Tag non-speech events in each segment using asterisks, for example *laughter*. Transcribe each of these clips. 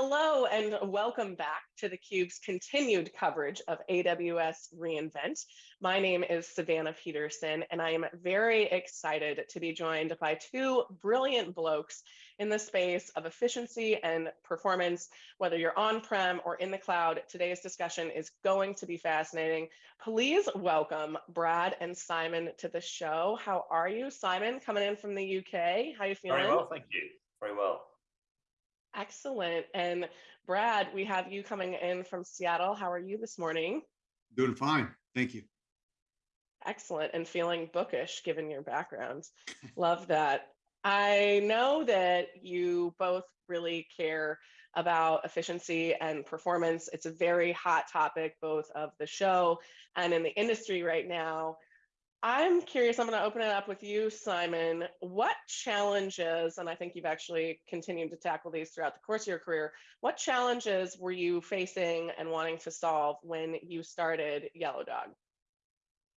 Hello and welcome back to theCUBE's continued coverage of AWS reInvent. My name is Savannah Peterson and I am very excited to be joined by two brilliant blokes in the space of efficiency and performance, whether you're on-prem or in the cloud. Today's discussion is going to be fascinating. Please welcome Brad and Simon to the show. How are you? Simon, coming in from the UK. How are you feeling? Very well, thank you. Very well. Excellent. And Brad, we have you coming in from Seattle. How are you this morning? Doing fine. Thank you. Excellent. And feeling bookish given your background. *laughs* Love that. I know that you both really care about efficiency and performance. It's a very hot topic, both of the show and in the industry right now. I'm curious, I'm going to open it up with you, Simon. What challenges, and I think you've actually continued to tackle these throughout the course of your career, what challenges were you facing and wanting to solve when you started Yellow Dog?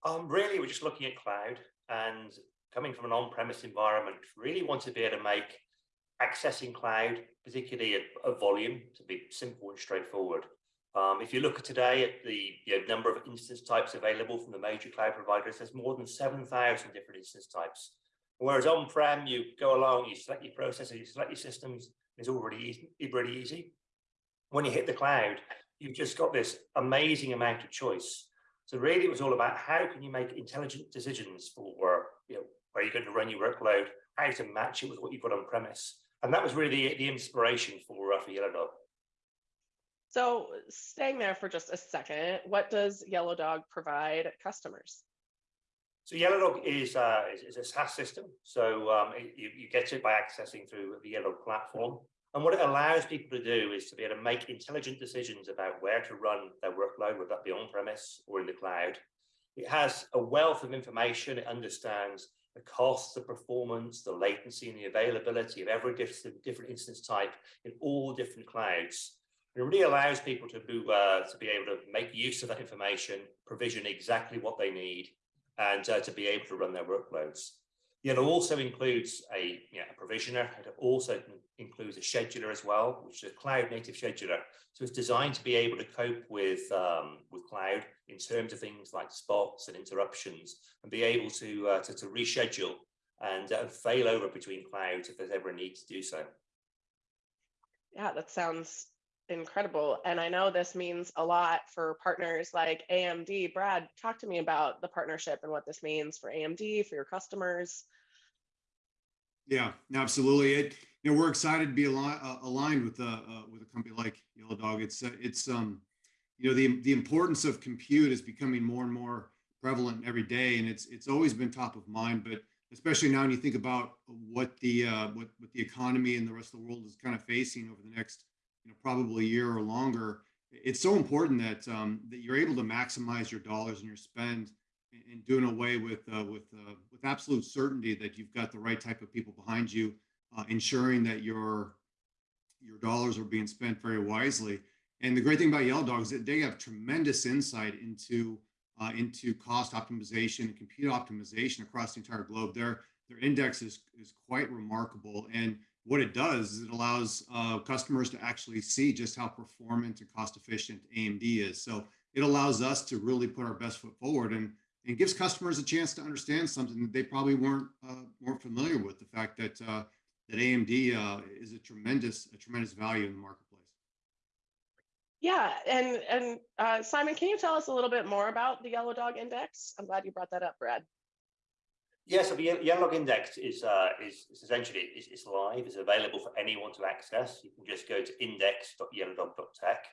Um, really, we're just looking at cloud and coming from an on-premise environment, really want to be able to make accessing cloud, particularly a, a volume, to be simple and straightforward. Um, if you look at today at the you know, number of instance types available from the major cloud providers, there's more than 7,000 different instance types. Whereas on-prem, you go along, you select your processor, you select your systems, it's already easy, pretty easy. When you hit the cloud, you've just got this amazing amount of choice. So really it was all about how can you make intelligent decisions for you know, where you're going to run your workload, how to match it with what you've got on premise. And that was really the, inspiration for, uh, for Yellowdog. So staying there for just a second, what does Yellow Dog provide customers? So Yellow Dog is, uh, is, is, a SaaS system. So um, you, you get it by accessing through the Yellow platform. And what it allows people to do is to be able to make intelligent decisions about where to run their workload, whether that be on-premise or in the cloud. It has a wealth of information. It understands the cost, the performance, the latency, and the availability of every different, different instance type in all different clouds. It really allows people to, uh, to be able to make use of that information, provision exactly what they need, and uh, to be able to run their workloads. It also includes a, you know, a provisioner. It also includes a scheduler as well, which is a cloud native scheduler. So it's designed to be able to cope with, um, with cloud in terms of things like spots and interruptions and be able to, uh, to, to, reschedule and uh, fail over between clouds if there's ever a need to do so. Yeah, that sounds incredible. And I know this means a lot for partners like AMD. Brad, talk to me about the partnership and what this means for AMD, for your customers. Yeah, absolutely. It, you know, we're excited to be ali uh, aligned with, uh, uh, with a company like Yellow Dog. It's, uh, it's, um, you know, the, the importance of compute is becoming more and more prevalent every day. And it's, it's always been top of mind, but especially now when you think about what the, uh, what, what the economy and the rest of the world is kind of facing over the next you know, probably a year or longer, it's so important that um, that you're able to maximize your dollars and your spend and doing away with uh, with uh, with absolute certainty that you've got the right type of people behind you, uh, ensuring that your your dollars are being spent very wisely. And the great thing about Yellow Dog is that they have tremendous insight into uh, into cost optimization and compute optimization across the entire globe. Their their index is is quite remarkable and what it does is it allows uh, customers to actually see just how performant and cost efficient AMD is. So it allows us to really put our best foot forward and, and gives customers a chance to understand something that they probably weren't uh, weren't familiar with. The fact that uh, that AMD uh, is a tremendous a tremendous value in the marketplace. Yeah, and and uh, Simon, can you tell us a little bit more about the Yellow Dog Index? I'm glad you brought that up, Brad. Yes, so the Yellow Index is, uh, is, is, essentially it's, is live, It's available for anyone to access. You can just go to index.yellowdog.tech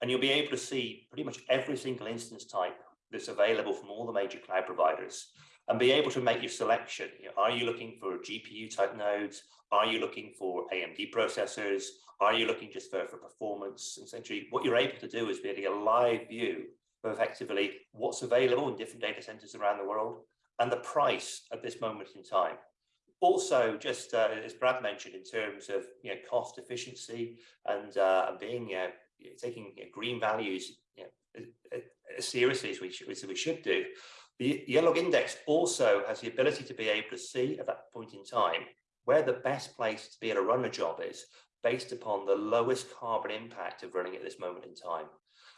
and you'll be able to see pretty much every single instance type that's available from all the major cloud providers and be able to make your selection. You know, are you looking for GPU type nodes? Are you looking for AMD processors? Are you looking just for, for performance? Essentially, what you're able to do is be get a live view of effectively what's available in different data centers around the world and the price at this moment in time. Also, just uh, as Brad mentioned, in terms of you know, cost efficiency and, uh, being taking you know, green values you know, as seriously as we, should, as we should do, the Yellow Index also has the ability to be able to see at that point in time where the best place to be able to run a job is based upon the lowest carbon impact of running at this moment in time.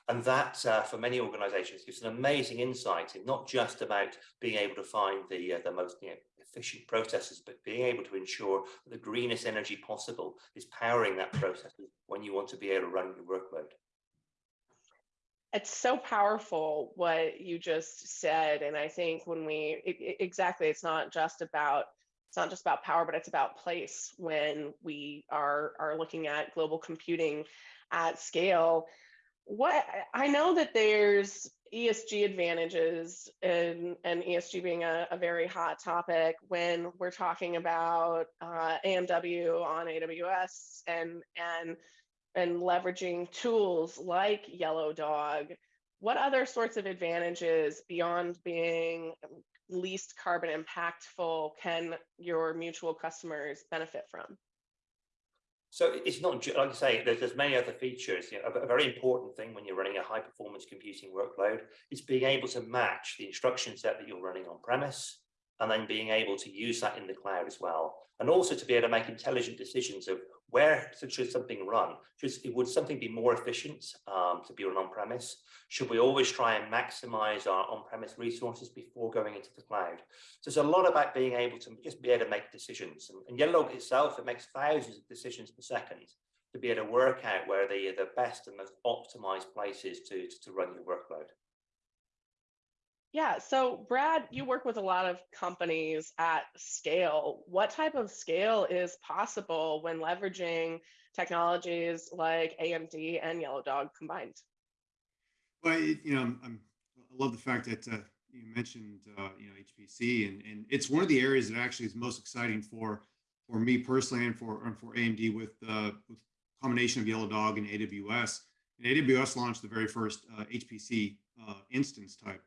And that, uh, for many organizations, gives an amazing insight in not just about being able to find the, uh, the most you know, efficient processes, but being able to ensure that the greenest energy possible is powering that process when you want to be able to run your workload. It's so powerful what you just said. And I think when we, it, it, exactly, it's not just about it's not just about power, but it's about place when we are are looking at global computing at scale. What I know that there's ESG advantages and, and ESG being a, a very hot topic when we're talking about uh, AMD on AWS and and and leveraging tools like Yellow Dog. What other sorts of advantages beyond being least carbon impactful can your mutual customers benefit from? So it's not like I say, there's, there's many other features. You know, a, a, very important thing when you're running a high performance computing workload is being able to match the instruction set that you're running on premise and then being able to use that in the cloud as well. And also to be able to make intelligent decisions of where should something run? Should, would something be more efficient um, to be run on-premise? Should we always try and maximize our on-premise resources before going into the cloud? So there's a lot about being able to just be able to make decisions. And, and Yellow itself, it makes thousands of decisions per second to be able to work out where the, the best and most optimized places to, to run your workload. Yeah. So, Brad, you work with a lot of companies at scale. What type of scale is possible when leveraging technologies like AMD and Yellow Dog combined? Well, you know, I'm, i love the fact that uh, you mentioned, uh, you know, HPC, and and it's one of the areas that actually is most exciting for for me personally and for and for AMD with uh, combination of Yellow Dog and AWS. And AWS launched the very first uh, HPC uh, instance type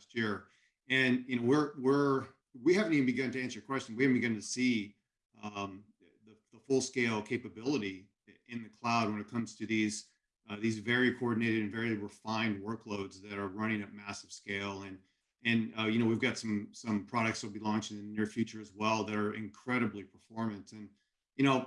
last year. And you know, we're we're we haven't even begun to answer your question. We haven't begun to see um, the, the full scale capability in the cloud when it comes to these uh, these very coordinated and very refined workloads that are running at massive scale. And and uh, you know, we've got some some products will be launching in the near future as well that are incredibly performant. And you know,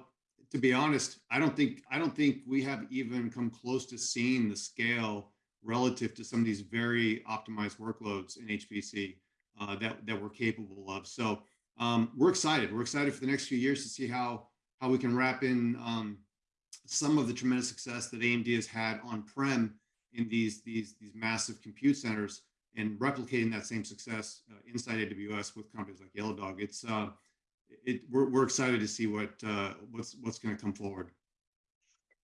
to be honest, I don't think I don't think we have even come close to seeing the scale relative to some of these very optimized workloads in HPC uh, that, that we're capable of. So um, we're excited. We're excited for the next few years to see how, how we can wrap in um, some of the tremendous success that AMD has had on-prem in these, these, these massive compute centers and replicating that same success uh, inside AWS with companies like Yellow Dog. It's, uh, it, we're, we're excited to see what, uh, what's, what's going to come forward.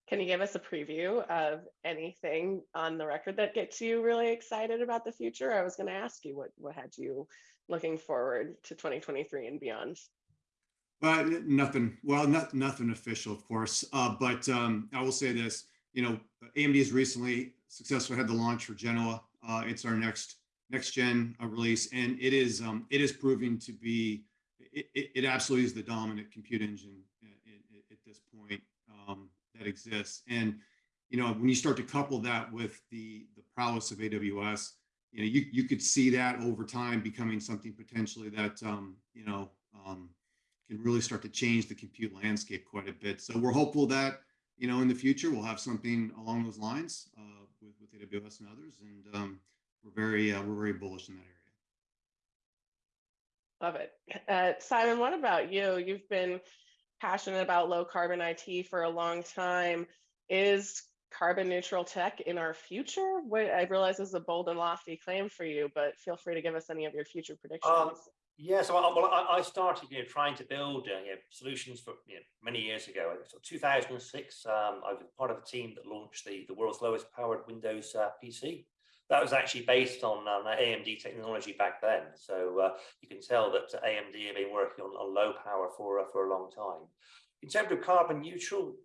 Can you give us a preview of anything on the record that gets you really excited about the future? I was going to ask you what what had you looking forward to 2023 and beyond. But nothing. Well, not nothing official, of course. Uh, but um, I will say this. You know, AMD has recently successfully had the launch for Genoa. Uh, it's our next next gen uh, release, and it is um, it is proving to be it, it, it absolutely is the dominant compute engine at, at this point. That exists. And you know, when you start to couple that with the the prowess of AWS, you know, you you could see that over time becoming something potentially that um, you know um, can really start to change the compute landscape quite a bit. So we're hopeful that you know in the future we'll have something along those lines uh, with with AWS and others, and um, we're very uh, we're very bullish in that area. Love it, uh, Simon. What about you? You've been passionate about low carbon IT for a long time. Is carbon neutral tech in our future? What, I realize is a bold and lofty claim for you, but feel free to give us any of your future predictions. Um, yeah, so I, well, I, started you know, trying to build uh, you know, solutions for you know, many years ago. So 2006, um, I was part of a team that launched the, the world's lowest powered Windows uh, PC that was actually based on um, AMD technology back then. So uh, you can tell that AMD have been working on, on low power for, uh, for a long time. In terms of carbon neutral,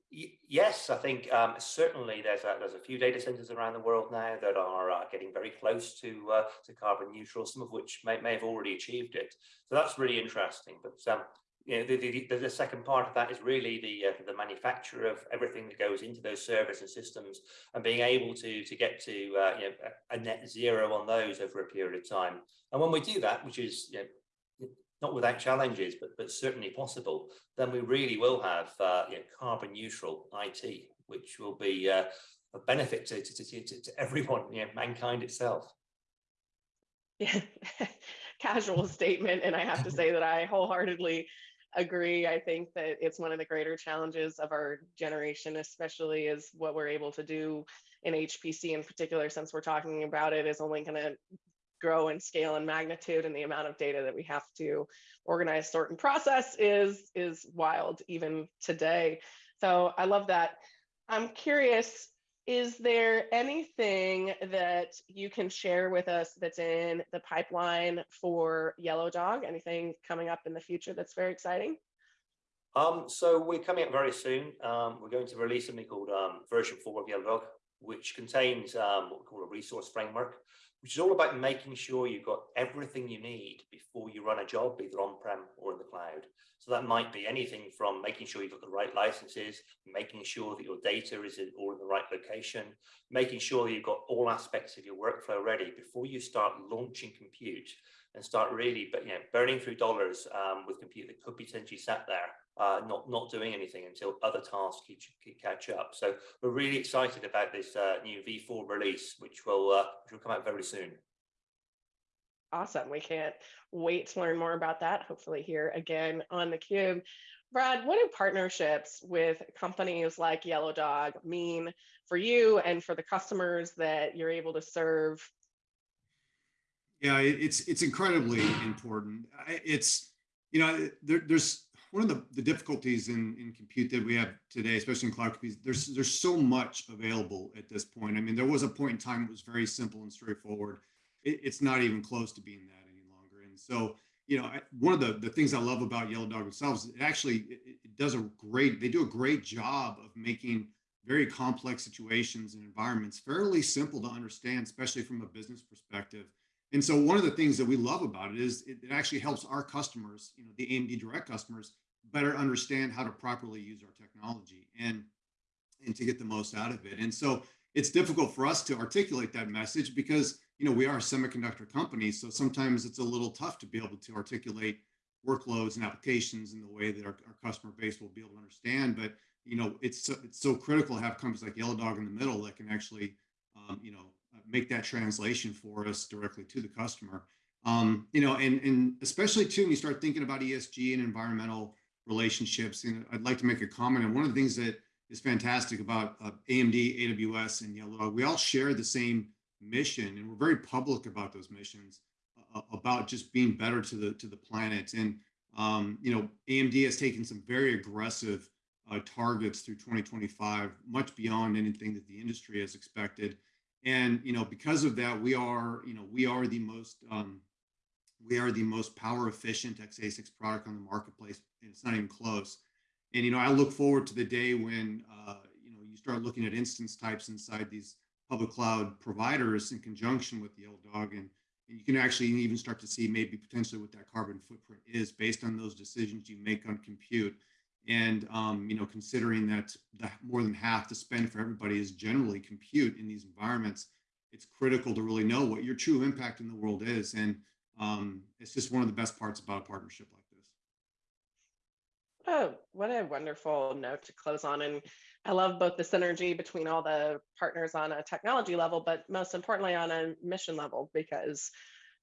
yes, I think um, certainly there's a, there's a few data centers around the world now that are uh, getting very close to uh, to carbon neutral, some of which may, may have already achieved it. So that's really interesting. But um, you know, the, the, the, second part of that is really the uh, the manufacture of everything that goes into those servers and systems, and being able to to get to uh, you know a, net zero on those over a period of time. And when we do that, which is you know, not without challenges, but, but certainly possible, then we really will have uh, you know, carbon neutral IT, which will be uh, a benefit to, to, to, to, everyone, you know, mankind itself. Yeah, *laughs* casual statement. And I have to say that I wholeheartedly agree. I think that it's one of the greater challenges of our generation, especially is what we're able to do in HPC in particular, since we're talking about it, is only going to grow in scale and magnitude and the amount of data that we have to organize, sort, and process is, is wild even today. So I love that. I'm curious, is there anything that you can share with us that's in the pipeline for Yellow Dog? Anything coming up in the future that's very exciting? Um, so we're coming up very soon. Um, we're going to release something called um, version 4 of Yellow Dog, which contains um, what we call a resource framework, which is all about making sure you've got everything you need before you run a job, either on-prem or in the cloud. So that might be anything from making sure you've got the right licenses, making sure that your data is in, all in the right location, making sure you've got all aspects of your workflow ready before you start launching compute and start really you know burning through dollars um, with compute that could potentially sat there uh, not not doing anything until other tasks keep, keep catch up. So we're really excited about this uh, new V4 release, which will uh, which will come out very soon. Awesome. We can't wait to learn more about that. Hopefully, here again on the Cube. Brad, what do partnerships with companies like Yellow Dog mean for you and for the customers that you're able to serve? Yeah, it's it's incredibly important. It's you know there, there's one of the, the difficulties in, in compute that we have today, especially in cloud compute, there's there's so much available at this point. I mean, there was a point in time it was very simple and straightforward. It, it's not even close to being that any longer. And so, you know, one of the, the things I love about Yellow Dog themselves, it actually it, it does a great, they do a great job of making very complex situations and environments fairly simple to understand, especially from a business perspective. And so one of the things that we love about it is it, it actually helps our customers, you know, the AMD direct customers, better understand how to properly use our technology and and to get the most out of it. And so it's difficult for us to articulate that message because you know we are a semiconductor company, so sometimes it's a little tough to be able to articulate workloads and applications in the way that our, our customer base will be able to understand. But you know it's so, it's so critical to have companies like Yellow Dog in the middle that can actually um, you know make that translation for us directly to the customer. Um, you know, and and especially too when you start thinking about ESG and environmental relationships. And I'd like to make a comment. And one of the things that is fantastic about uh, AMD, AWS, and Yellow we all share the same mission, and we're very public about those missions, uh, about just being better to the to the planet. And um, you know, AMD has taken some very aggressive uh, targets through 2025, much beyond anything that the industry has expected. And you know, because of that, we are you know we are the most um, we are the most power efficient x86 product on the marketplace, and it's not even close. And you know, I look forward to the day when uh, you know you start looking at instance types inside these public cloud providers in conjunction with the Yellow Dog, and, and you can actually even start to see maybe potentially what that carbon footprint is based on those decisions you make on compute. And um, you know, considering that the, more than half the spend for everybody is generally compute in these environments, it's critical to really know what your true impact in the world is. And um, it's just one of the best parts about a partnership like this. Oh, what a wonderful note to close on. And I love both the synergy between all the partners on a technology level, but most importantly on a mission level, because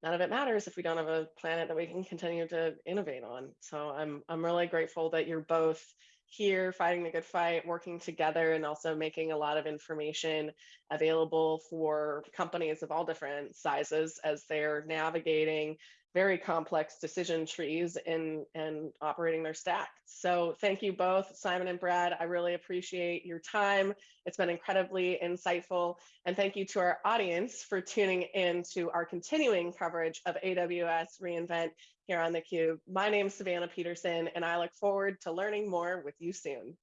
none of it matters if we don't have a planet that we can continue to innovate on. So I'm I'm really grateful that you're both here fighting the good fight, working together, and also making a lot of information available for companies of all different sizes as they're navigating very complex decision trees and, and operating their stack. So thank you both, Simon and Brad. I really appreciate your time. It's been incredibly insightful. And thank you to our audience for tuning in to our continuing coverage of AWS reInvent here on theCUBE. My name is Savannah Peterson, and I look forward to learning more with you soon.